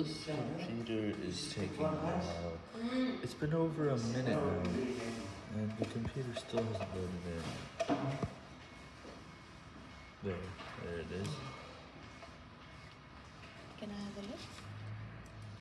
This computer is taking a while. It's been over a minute now, and the computer still hasn't loaded in. There, there it is.